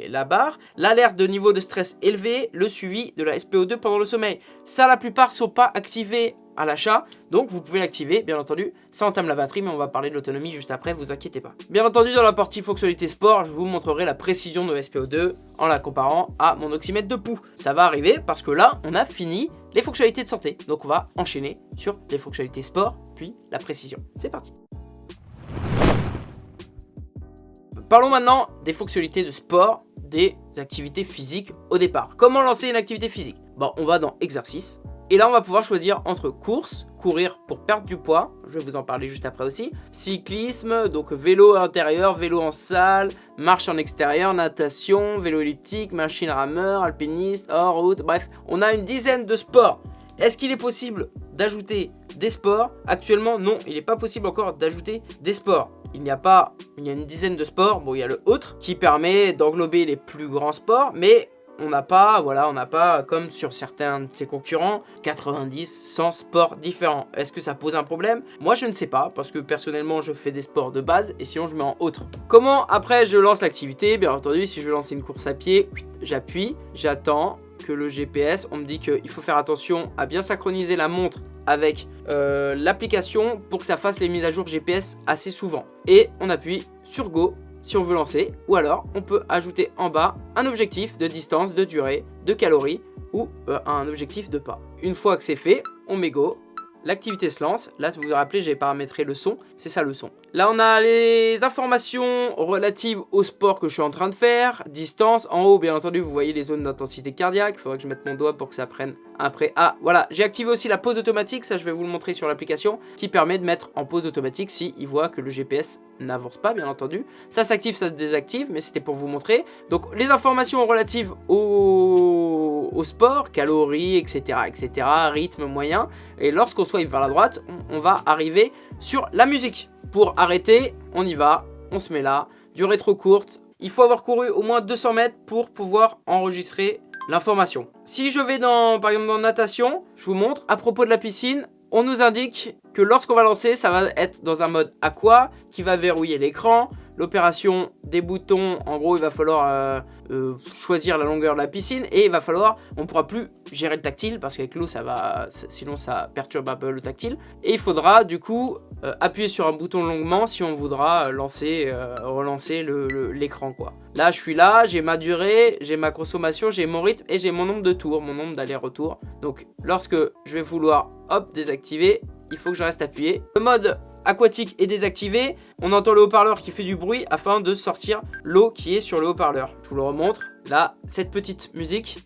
la barre. L'alerte de niveau de stress élevé, le suivi de la SPO2 pendant le sommeil. Ça, la plupart sont pas activés à l'achat. Donc vous pouvez l'activer, bien entendu, ça entame la batterie, mais on va parler de l'autonomie juste après, vous inquiétez pas. Bien entendu, dans la partie fonctionnalité sport, je vous montrerai la précision de SPO2 en la comparant à mon oxymètre de pouls. Ça va arriver parce que là, on a fini les fonctionnalités de santé. Donc on va enchaîner sur les fonctionnalités sport, puis la précision. C'est parti Parlons maintenant des fonctionnalités de sport, des activités physiques au départ. Comment lancer une activité physique? Bon, on va dans exercice, Et là, on va pouvoir choisir entre course, courir pour perdre du poids, je vais vous en parler juste après aussi, cyclisme, donc vélo intérieur, vélo en salle, marche en extérieur, natation, vélo elliptique, machine rameur, alpiniste, hors route, bref, on a une dizaine de sports. Est-ce qu'il est possible d'ajouter des sports? Actuellement, non, il n'est pas possible encore d'ajouter des sports. Il n'y a pas, il y a une dizaine de sports, bon, il y a le autre, qui permet d'englober les plus grands sports, mais on n'a pas, voilà, on n'a pas, comme sur certains de ses concurrents, 90, 100 sports différents. Est-ce que ça pose un problème? Moi, je ne sais pas, parce que personnellement, je fais des sports de base, et sinon, je mets en autre. Comment, après, je lance l'activité? Bien entendu, si je veux lancer une course à pied, j'appuie, j'attends que le GPS, on me dit qu'il faut faire attention à bien synchroniser la montre avec euh, l'application pour que ça fasse les mises à jour GPS assez souvent. Et on appuie sur Go si on veut lancer, ou alors on peut ajouter en bas un objectif de distance, de durée, de calories, ou euh, un objectif de pas. Une fois que c'est fait, on met go, l'activité se lance. Là, vous vous rappelez, j'ai paramétré le son. C'est ça le son. Là, on a les informations relatives au sport que je suis en train de faire. Distance. En haut, bien entendu, vous voyez les zones d'intensité cardiaque. Il faudrait que je mette mon doigt pour que ça prenne après. Ah, voilà. J'ai activé aussi la pause automatique. Ça, je vais vous le montrer sur l'application. Qui permet de mettre en pause automatique si il voit que le GPS n'avance pas, bien entendu. Ça s'active, ça se désactive. Mais c'était pour vous montrer. Donc, les informations relatives au, sport, calories, etc., etc., rythme moyen. Et lorsqu'on swipe vers la droite, on, va arriver sur la musique. Pour arrêter, on y va, on se met là. Durée trop courte, il faut avoir couru au moins 200 mètres pour pouvoir enregistrer l'information. Si je vais dans, par exemple dans natation, je vous montre, à propos de la piscine, on nous indique lorsqu'on va lancer, ça va être dans un mode aqua qui va verrouiller l'écran, l'opération des boutons, en gros, il va falloir euh, euh, choisir la longueur de la piscine et il va falloir, on pourra plus gérer le tactile parce qu'avec l'eau, ça va, sinon ça perturbe un peu le tactile. Et il faudra du coup euh, appuyer sur un bouton longuement si on voudra lancer, relancer l'écran quoi. Là, je suis là, j'ai ma durée, j'ai ma consommation, j'ai mon rythme et j'ai mon nombre de tours, mon nombre d'allers-retours. Donc, lorsque je vais vouloir, hop, désactiver, il faut que je reste appuyé. Le mode aquatique est désactivé. On entend le haut-parleur qui fait du bruit afin de sortir l'eau qui est sur le haut-parleur. Je vous le remontre. Là, cette petite musique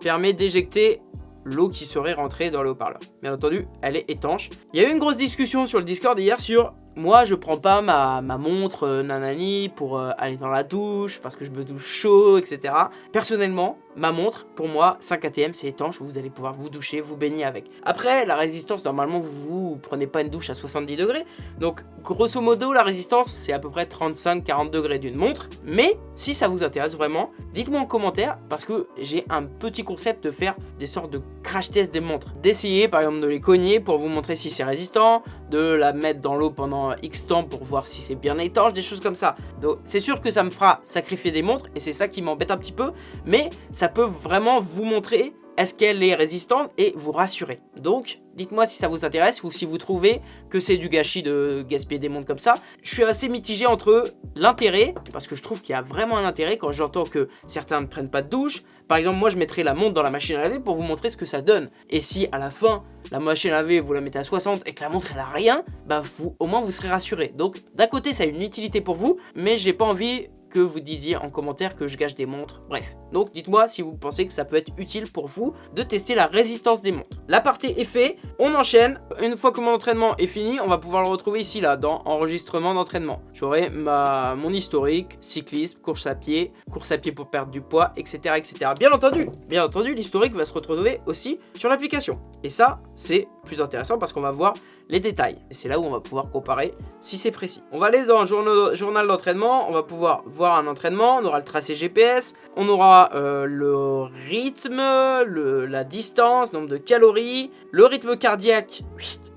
permet d'éjecter l'eau qui serait rentrée dans le haut-parleur. Bien entendu, elle est étanche. Il y a eu une grosse discussion sur le Discord hier sur moi je prends pas ma, montre euh, nanani pour euh, aller dans la douche parce que je me douche chaud etc. Personnellement ma montre pour moi 5 ATM c'est étanche vous allez pouvoir vous doucher vous baigner avec. Après la résistance normalement vous, vous prenez pas une douche à 70 degrés donc grosso modo la résistance c'est à peu près 35-40 degrés d'une montre mais si ça vous intéresse vraiment dites-moi en commentaire parce que j'ai un petit concept de faire des sortes de crash test des montres. D'essayer par exemple de les cogner pour vous montrer si c'est résistant, de la mettre dans l'eau pendant X temps pour voir si c'est bien étanche, des choses comme ça. Donc c'est sûr que ça me fera sacrifier des montres et c'est ça qui m'embête un petit peu, mais ça peut vraiment vous montrer est-ce qu'elle est résistante et vous rassurer. Donc, dites-moi si ça vous intéresse ou si vous trouvez que c'est du gâchis de gaspiller des montres comme ça. Je suis assez mitigé entre l'intérêt, parce que je trouve qu'il y a vraiment un intérêt quand j'entends que certains ne prennent pas de douche. Par exemple, moi je mettrais la montre dans la machine à laver pour vous montrer ce que ça donne. Et si à la fin, la machine à laver, vous la mettez à 60 et que la montre elle a rien, bah vous, au moins vous serez rassuré. Donc d'un côté ça a une utilité pour vous, mais j'ai pas envie que vous disiez en commentaire que je gâche des montres. Bref, donc dites-moi si vous pensez que ça peut être utile pour vous de tester la résistance des montres. La partie est fait, on enchaîne. Une fois que mon entraînement est fini, on va pouvoir le retrouver ici là, dans enregistrement d'entraînement. J'aurai mon historique, cyclisme, course à pied, course à pied pour perdre du poids, etc. etc. Bien entendu, bien entendu, l'historique va se retrouver aussi sur l'application. Et ça, c'est plus intéressant parce qu'on va voir les détails. Et c'est là où on va pouvoir comparer si c'est précis. On va aller dans journal d'entraînement, on va pouvoir voir un entraînement, on aura le tracé GPS, on aura euh, le rythme, la distance, nombre de calories, le rythme cardiaque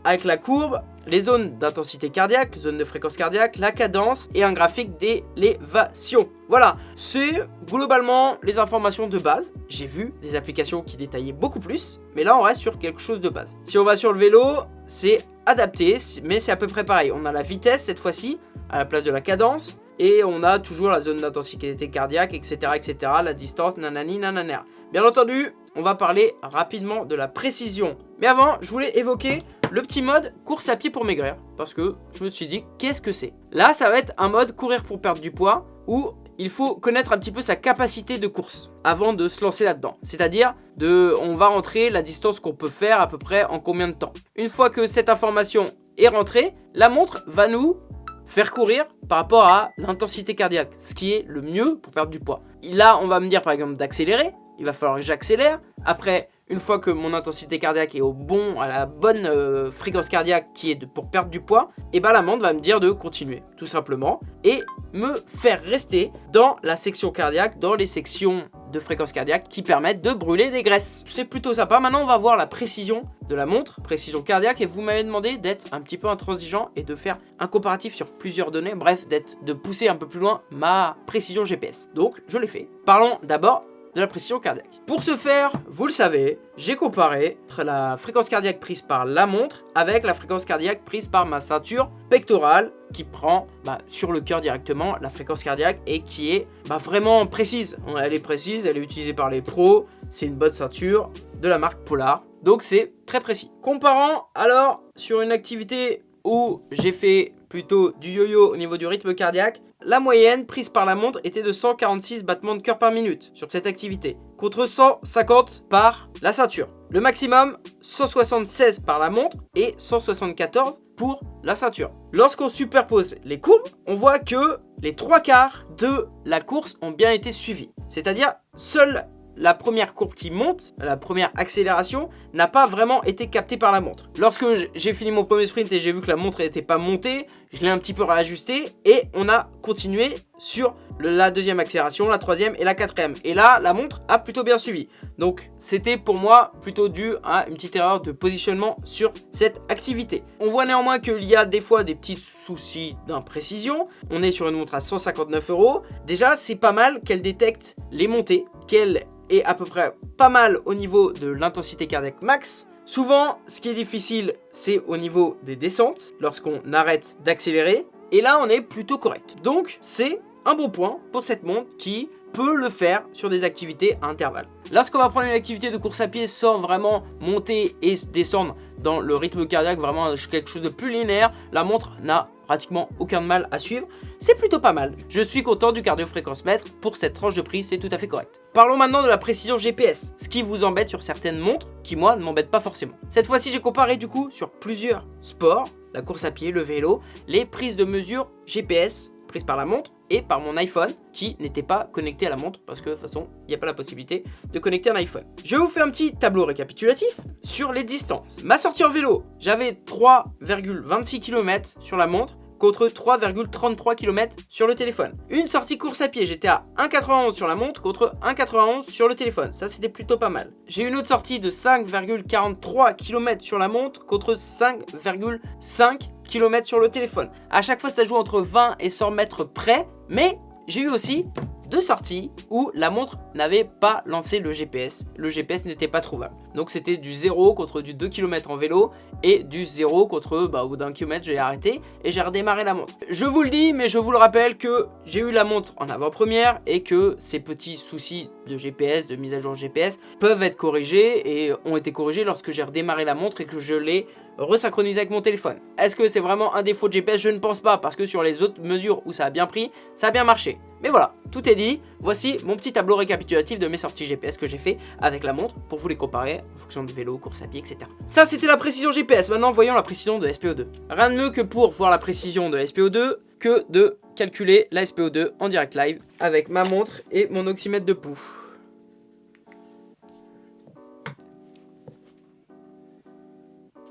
avec la courbe, les zones d'intensité cardiaque, zone de fréquence cardiaque, la cadence et un graphique d'élévation. Voilà, c'est globalement les informations de base. J'ai vu des applications qui détaillaient beaucoup plus, mais là on reste sur quelque chose de base. Si on va sur le vélo, c'est adapté, mais c'est à peu près pareil. On a la vitesse cette fois-ci, à la place de la cadence, et on a toujours la zone d'intensité cardiaque, etc., etc., la distance, nanani, nanana. Bien entendu, on va parler rapidement de la précision. Mais avant, je voulais évoquer le petit mode course à pied pour maigrir, parce que je me suis dit, qu'est-ce que c'est? Là, ça va être un mode courir pour perdre du poids, où il faut connaître un petit peu sa capacité de course avant de se lancer là-dedans. C'est-à-dire, de, on va rentrer la distance qu'on peut faire à peu près en combien de temps. Une fois que cette information est rentrée, la montre va nous faire courir par rapport à l'intensité cardiaque, ce qui est le mieux pour perdre du poids. Là, on va me dire par exemple d'accélérer, il va falloir que j'accélère. Après, une fois que mon intensité cardiaque est au bon, à la bonne euh, fréquence cardiaque qui est pour perdre du poids, et eh ben la montre va me dire de continuer, tout simplement, et me faire rester dans la section cardiaque, dans les sections de fréquence cardiaque qui permettent de brûler des graisses. C'est plutôt sympa. Maintenant, on va voir la précision de la montre, précision cardiaque, et vous m'avez demandé d'être un petit peu intransigeant et de faire un comparatif sur plusieurs données, bref, d'être de pousser un peu plus loin ma précision GPS. Donc, je l'ai fait. Parlons d'abord de la pression cardiaque. Pour ce faire, vous le savez, j'ai comparé la fréquence cardiaque prise par la montre avec la fréquence cardiaque prise par ma ceinture pectorale qui prend bah, sur le cœur directement la fréquence cardiaque et qui est bah, vraiment précise. Elle est précise, elle est utilisée par les pros, c'est une bonne ceinture de la marque Polar. Donc c'est très précis. Comparant alors sur une activité où j'ai fait plutôt du yo-yo au niveau du rythme cardiaque, la moyenne prise par la montre était de 146 battements de cœur par minute sur cette activité, contre 150 par la ceinture. Le maximum, 176 par la montre et 174 pour la ceinture. Lorsqu'on superpose les courbes, on voit que les trois quarts de la course ont bien été suivis. C'est-à-dire, seule la première courbe qui monte, la première accélération, n'a pas vraiment été captée par la montre. Lorsque j'ai fini mon premier sprint et j'ai vu que la montre n'était pas montée, je l'ai un petit peu réajusté et on a continué sur la deuxième accélération, la troisième et la quatrième. Et là, la montre a plutôt bien suivi. Donc, c'était pour moi plutôt dû à une petite erreur de positionnement sur cette activité. On voit néanmoins qu'il y a des fois des petits soucis d'imprécision. On est sur une montre à 159 euros. Déjà, c'est pas mal qu'elle détecte les montées, qu'elle est à peu près pas mal au niveau de l'intensité cardiaque max. Souvent, ce qui est difficile, c'est au niveau des descentes, lorsqu'on arrête d'accélérer. Et là, on est plutôt correct. Donc, c'est un bon point pour cette montre qui peut le faire sur des activités à intervalles. Lorsqu'on va prendre une activité de course à pied sans vraiment monter et descendre dans le rythme cardiaque, vraiment quelque chose de plus linéaire, la montre n'a pratiquement aucun mal à suivre. C'est plutôt pas mal. Je suis content du cardio-fréquence mètre. Pour cette tranche de prix, c'est tout à fait correct. Parlons maintenant de la précision GPS, ce qui vous embête sur certaines montres qui, moi, ne m'embêtent pas forcément. Cette fois-ci, j'ai comparé du coup sur plusieurs sports, la course à pied, le vélo, les prises de mesure GPS prises par la montre et par mon iPhone qui n'était pas connecté à la montre parce que de toute façon il n'y a pas la possibilité de connecter un iPhone. Je vous faire un petit tableau récapitulatif sur les distances. Ma sortie en vélo, j'avais 3,26 km sur la montre contre 3,33 km sur le téléphone. Une sortie course à pied, j'étais à 1,91 sur la montre contre 1,91 sur le téléphone. Ça, c'était plutôt pas mal. J'ai une autre sortie de 5,43 km sur la montre contre 5,5 km sur le téléphone. À chaque fois, ça joue entre 20 et 100 mètres près, mais j'ai eu aussi deux sorties où la montre n'avait pas lancé le GPS. Le GPS n'était pas trouvable. Donc c'était du 0 contre du 2 km en vélo et du 0 contre, bah, au bout d'un kilomètre, j'ai arrêté et j'ai redémarré la montre. Je vous le dis, mais je vous le rappelle que j'ai eu la montre en avant-première et que ces petits soucis de GPS, de mise à jour GPS, peuvent être corrigés et ont été corrigés lorsque j'ai redémarré la montre et que je l'ai resynchronisé avec mon téléphone. Est-ce que c'est vraiment un défaut de GPS Je ne pense pas parce que sur les autres mesures où ça a bien pris, ça a bien marché. Mais voilà, tout est dit. Voici mon petit tableau récapitulatif de mes sorties GPS que j'ai fait avec la montre pour vous les comparer en fonction de vélo, course à pied, etc. Ça, c'était la précision GPS. Maintenant, voyons la précision de SPO2. Rien de mieux que pour voir la précision de SPO2 que de calculer la SPO2 en direct live avec ma montre et mon oxymètre de pouls.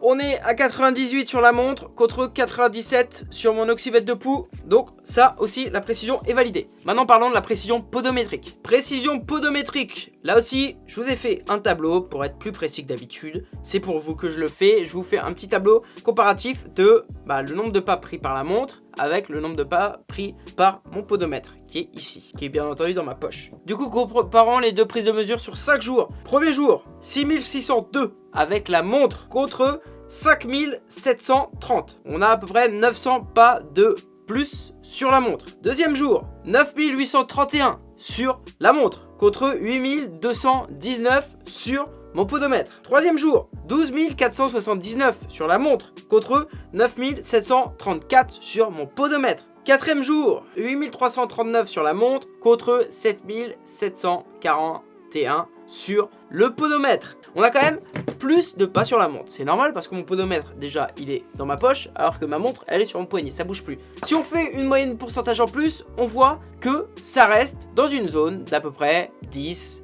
On est à 98 sur la montre contre 97 sur mon oxymètre de pouls. Donc ça aussi, la précision est validée. Maintenant parlons de la précision podométrique. Précision podométrique. Là aussi, je vous ai fait un tableau pour être plus précis que d'habitude. C'est pour vous que je le fais. Je vous fais un petit tableau comparatif de bah, le nombre de pas pris par la montre avec le nombre de pas pris par mon podomètre qui est ici, qui est bien entendu dans ma poche. Du coup, comparant les deux prises de mesure sur 5 jours. Premier jour, 6602 avec la montre contre 5730. On a à peu près 900 pas de plus sur la montre. Deuxième jour, 9831 sur la montre contre 8219 sur mon podomètre. Troisième jour, 12 479 sur la montre contre 9 734 sur mon podomètre. Quatrième jour, 8339 sur la montre contre 7741 sur le podomètre. On a quand même plus de pas sur la montre. C'est normal parce que mon podomètre, déjà, il est dans ma poche, alors que ma montre, elle est sur mon poignet, ça bouge plus. Si on fait une moyenne pourcentage en plus, on voit que ça reste dans une zone d'à peu près 10%,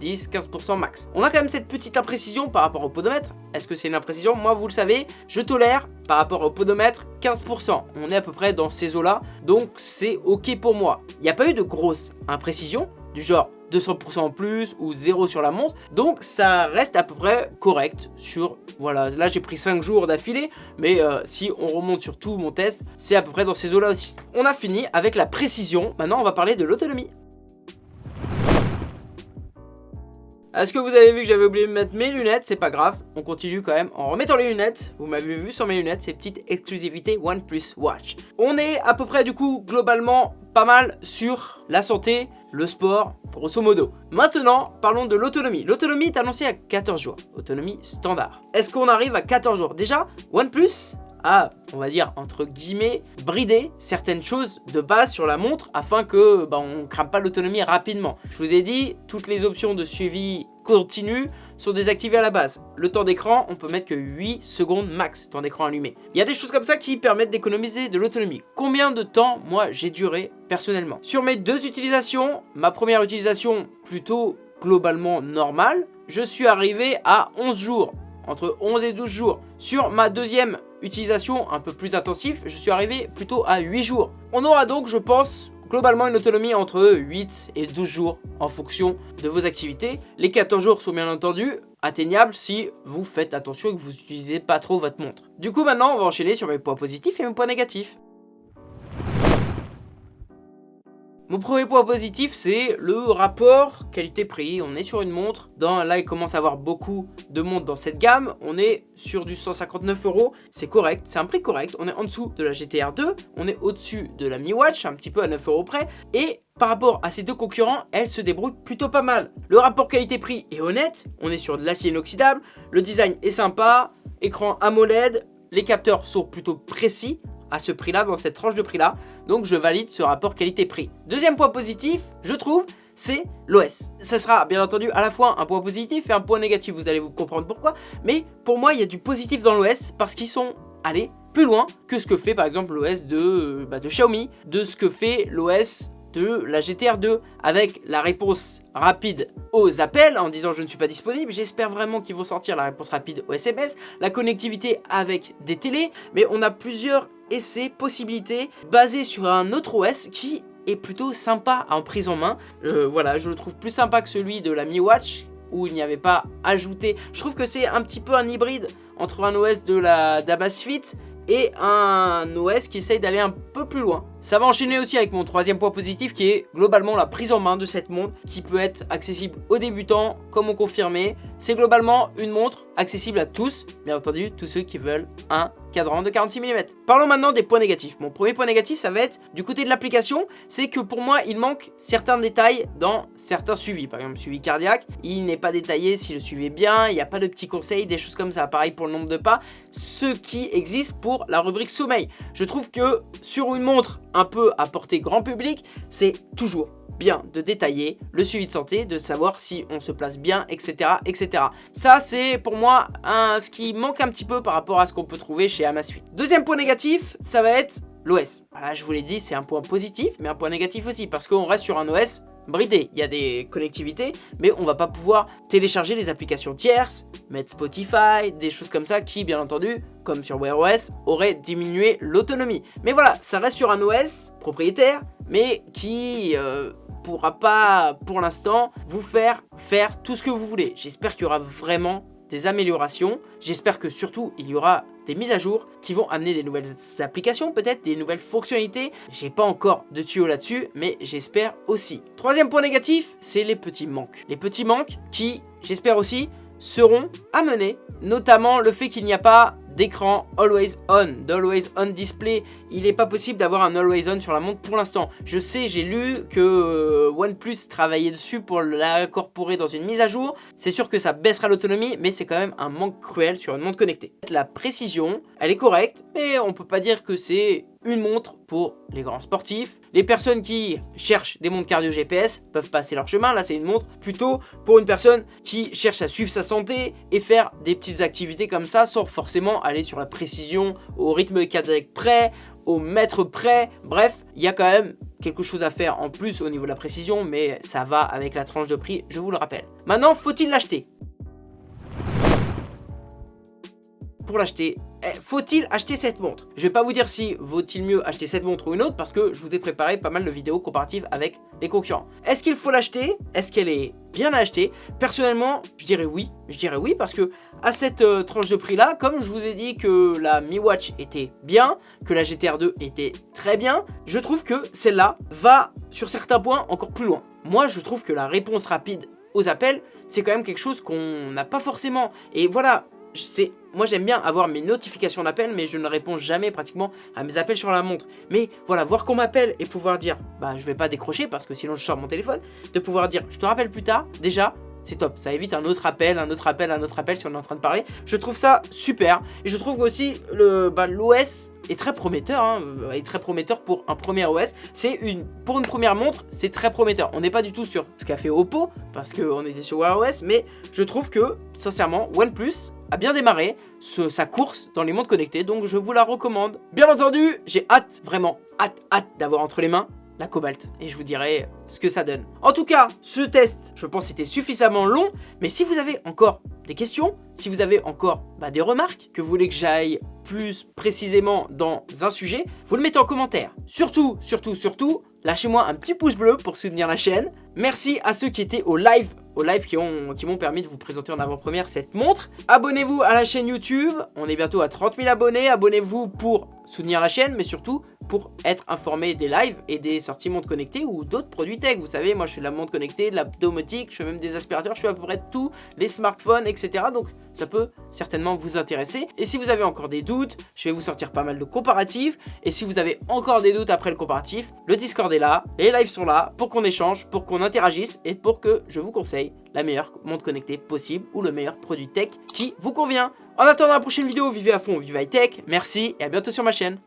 10-15% max. On a quand même cette petite imprécision par rapport au podomètre. Est-ce que c'est une imprécision? Moi, vous le savez, je tolère par rapport au podomètre 15%. On est à peu près dans ces eaux-là, donc c'est ok pour moi. Il n'y a pas eu de grosse imprécision, du genre 200% en plus ou 0 sur la montre. Donc ça reste à peu près correct sur... Voilà, là j'ai pris 5 jours d'affilée, mais euh, si on remonte sur tout mon test, c'est à peu près dans ces eaux-là aussi. On a fini avec la précision, maintenant on va parler de l'autonomie. Est-ce que vous avez vu que j'avais oublié de mettre mes lunettes? C'est pas grave, on continue quand même en remettant les lunettes. Vous m'avez vu sur mes lunettes, ces petites exclusivités OnePlus Watch. On est à peu près du coup globalement pas mal sur la santé, le sport, grosso modo. Maintenant, parlons de l'autonomie. L'autonomie est annoncée à 14 jours, autonomie standard. Est-ce qu'on arrive à 14 jours? Déjà, OnePlus a, on va dire, entre guillemets, brider certaines choses de base sur la montre afin que bah, on crame pas l'autonomie rapidement. Je vous ai dit, toutes les options de suivi continu sont désactivées à la base. Le temps d'écran, on peut mettre que 8 secondes max, temps d'écran allumé. Il y a des choses comme ça qui permettent d'économiser de l'autonomie. Combien de temps, moi, j'ai duré personnellement? Sur mes deux utilisations, ma première utilisation plutôt globalement normale, je suis arrivé à 11 jours entre 11 et 12 jours. Sur ma deuxième utilisation un peu plus intensive, je suis arrivé plutôt à 8 jours. On aura donc, je pense, globalement une autonomie entre 8 et 12 jours en fonction de vos activités. Les 14 jours sont bien entendu atteignables si vous faites attention et que vous n'utilisez pas trop votre montre. Du coup maintenant on va enchaîner sur mes points positifs et mes points négatifs. Mon premier point positif, c'est le rapport qualité-prix. On est sur une montre. Dans, là, il commence à avoir beaucoup de montres dans cette gamme. On est sur du 159 euros. C'est correct. C'est un prix correct. On est en dessous de la GTR 2. On est au-dessus de la Mi Watch, un petit peu à 9 euros près. Et par rapport à ces deux concurrents, elle se débrouille plutôt pas mal. Le rapport qualité-prix est honnête. On est sur de l'acier inoxydable. Le design est sympa. Écran AMOLED. Les capteurs sont plutôt précis à ce prix-là, dans cette tranche de prix-là. Donc je valide ce rapport qualité-prix. Deuxième point positif, je trouve, c'est l'OS. Ce sera bien entendu à la fois un point positif et un point négatif, vous allez vous comprendre pourquoi. Mais pour moi, il y a du positif dans l'OS parce qu'ils sont allés plus loin que ce que fait par exemple l'OS de, euh, bah, de Xiaomi, de ce que fait l'OS de la GTR 2 avec la réponse rapide aux appels en disant je ne suis pas disponible. J'espère vraiment qu'ils vont sortir la réponse rapide aux SMS, la connectivité avec des télés, mais on a plusieurs essais, possibilités basées sur un autre OS qui est plutôt sympa en prise en main. Euh, voilà, je le trouve plus sympa que celui de la Mi Watch où il n'y avait pas ajouté. Je trouve que c'est un petit peu un hybride entre un OS de la d'Amazfit et un OS qui essaye d'aller un peu plus loin. Ça va enchaîner aussi avec mon troisième point positif qui est globalement la prise en main de cette montre qui peut être accessible aux débutants comme aux confirmés. C'est globalement une montre accessible à tous, bien entendu tous ceux qui veulent un cadran de 46 mm. Parlons maintenant des points négatifs. Mon premier point négatif, ça va être du côté de l'application, c'est que pour moi, il manque certains détails dans certains suivis. Par exemple, suivi cardiaque, il n'est pas détaillé si le suivi est bien, il n'y a pas de petits conseils, des choses comme ça. Pareil pour le nombre de pas, ce qui existe pour la rubrique sommeil. Je trouve que sur une montre un peu à portée grand public, c'est toujours bien de détailler le suivi de santé, de savoir si on se place bien, etc. etc. Ça, c'est pour moi ce qui manque un petit peu par rapport à ce qu'on peut trouver chez Amazfit. Deuxième point négatif, ça va être l'OS. je vous l'ai dit, c'est un point positif, mais un point négatif aussi, parce qu'on reste sur un OS bridé. Il y a des connectivités, mais on va pas pouvoir télécharger les applications tierces, mettre Spotify, des choses comme ça qui, bien entendu, comme sur Wear OS, auraient diminué l'autonomie. Mais voilà, ça reste sur un OS propriétaire, mais qui euh, pourra pas, pour l'instant, vous faire faire tout ce que vous voulez. J'espère qu'il y aura vraiment des améliorations. J'espère que surtout, il y aura des mises à jour qui vont amener des nouvelles applications, peut-être des nouvelles fonctionnalités. J'ai pas encore de tuyaux là-dessus, mais j'espère aussi. Troisième point négatif, c'est les petits manques. Les petits manques qui, j'espère aussi, seront amenés, notamment le fait qu'il n'y a pas d'écran Always On, d'Always On Display. Il n'est pas possible d'avoir un Always On sur la montre pour l'instant. Je sais, j'ai lu que euh, OnePlus travaillait dessus pour l'incorporer dans une mise à jour. C'est sûr que ça baissera l'autonomie, mais c'est quand même un manque cruel sur une montre connectée. La précision, elle est correcte, mais on peut pas dire que c'est une montre pour les grands sportifs. Les personnes qui cherchent des montres cardio GPS peuvent passer leur chemin. Là, c'est une montre plutôt pour une personne qui cherche à suivre sa santé et faire des petites activités comme ça sans forcément aller sur la précision, au rythme cardiaque près, au mètre près. Bref, il y a quand même quelque chose à faire en plus au niveau de la précision, mais ça va avec la tranche de prix, je vous le rappelle. Maintenant, faut-il l'acheter? Pour l'acheter, faut-il acheter cette montre? Je vais pas vous dire si vaut-il mieux acheter cette montre ou une autre parce que je vous ai préparé pas mal de vidéos comparatives avec les concurrents. Est-ce qu'il faut l'acheter? Est-ce qu'elle est bien à acheter? Personnellement, je dirais oui. Je dirais oui parce que à cette euh, tranche de prix là, comme je vous ai dit que la Mi Watch était bien, que la GTR 2 était très bien, je trouve que celle-là va sur certains points encore plus loin. Moi, je trouve que la réponse rapide aux appels, c'est quand même quelque chose qu'on n'a pas forcément. Et voilà, moi j'aime bien avoir mes notifications d'appel mais je ne réponds jamais pratiquement à mes appels sur la montre. Mais voilà, voir qu'on m'appelle et pouvoir dire bah je vais pas décrocher parce que sinon je sors mon téléphone, de pouvoir dire je te rappelle plus tard, déjà c'est top, ça évite un autre appel, un autre appel, un autre appel si on est en train de parler. Je trouve ça super et je trouve aussi l'OS bah, est très prometteur, hein, est très prometteur pour un premier OS. C'est une, pour une première montre, c'est très prometteur. On n'est pas du tout sur ce qu'a fait Oppo parce qu'on était sur Wear OS, mais je trouve que sincèrement OnePlus bien démarré sa course dans les montres connectées, donc je vous la recommande. Bien entendu, j'ai hâte, vraiment hâte, hâte d'avoir entre les mains la cobalt et je vous dirai ce que ça donne. En tout cas, ce test, je pense c'était suffisamment long, mais si vous avez encore des questions, si vous avez encore bah, des remarques, que vous voulez que j'aille plus précisément dans un sujet, vous le mettez en commentaire. Surtout, surtout, surtout, lâchez-moi un petit pouce bleu pour soutenir la chaîne. Merci à ceux qui étaient au live au live qui m'ont permis de vous présenter en avant-première cette montre. Abonnez-vous à la chaîne YouTube, on est bientôt à 30 000 abonnés. Abonnez-vous pour soutenir la chaîne, mais surtout pour être informé des lives et des sorties montres connectées ou d'autres produits Vous savez, moi je fais de la montre connectée, de la domotique, je fais même des aspirateurs, je fais à peu près tous les smartphones, etc. Donc ça peut certainement vous intéresser. Et si vous avez encore des doutes, je vais vous sortir pas mal de comparatifs. Et si vous avez encore des doutes après le comparatif, le Discord est là, les lives sont là pour qu'on échange, pour qu'on interagisse et pour que je vous conseille la meilleure montre connectée possible ou le meilleur produit tech qui vous convient. En attendant la prochaine vidéo, vivez à fond, vive high tech, merci et à bientôt sur ma chaîne.